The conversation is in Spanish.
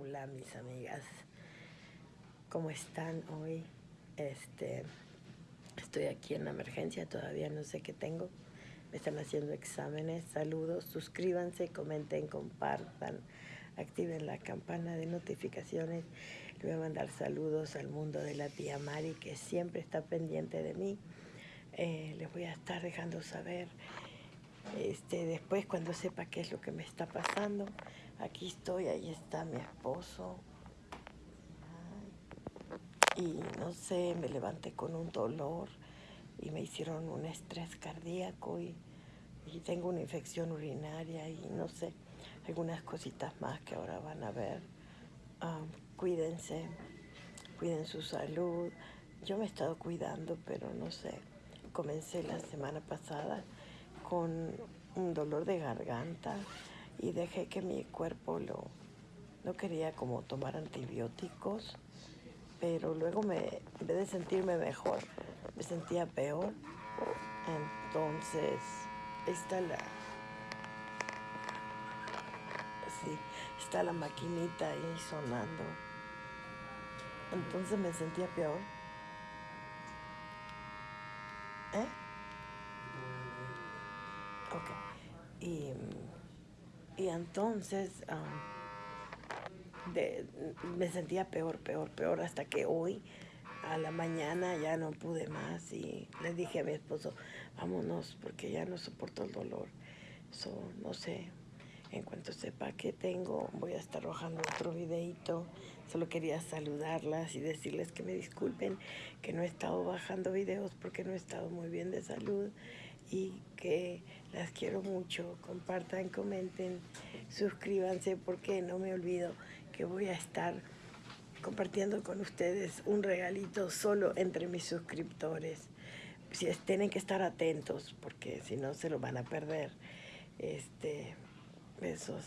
Hola mis amigas, ¿cómo están hoy? Este, estoy aquí en la emergencia, todavía no sé qué tengo. Me están haciendo exámenes, saludos, suscríbanse, comenten, compartan, activen la campana de notificaciones. Le voy a mandar saludos al mundo de la tía Mari que siempre está pendiente de mí. Eh, les voy a estar dejando saber este, después cuando sepa qué es lo que me está pasando. Aquí estoy, ahí está mi esposo. Y no sé, me levanté con un dolor y me hicieron un estrés cardíaco y, tengo una infección urinaria y no sé, algunas cositas más que ahora van a ver. cuídense, cuiden su salud. Yo me he estado cuidando, pero no sé, comencé la semana pasada con un dolor de garganta y dejé que mi cuerpo lo no quería como tomar antibióticos pero luego me en vez de sentirme mejor me sentía peor. Entonces está la sí está la maquinita ahí sonando. Entonces me sentía peor. ¿eh? ok. Y y entonces me sentía peor, peor, peor, hasta que hoy a la mañana ya no pude más y le dije a mi esposo, vámonos porque ya no soporto el dolor. no sé, en cuanto sepa qué tengo, voy a estar arrojando otro videito. Solo quería saludarlas y decirles que me disculpen que no he estado bajando videos porque no he estado muy bien de salud y que las quiero mucho. Compartan, comenten, suscríbanse porque no me olvido que voy a estar compartiendo con ustedes un regalito solo entre mis suscriptores. Si tienen que estar atentos porque si no se lo van a perder. Este, besos.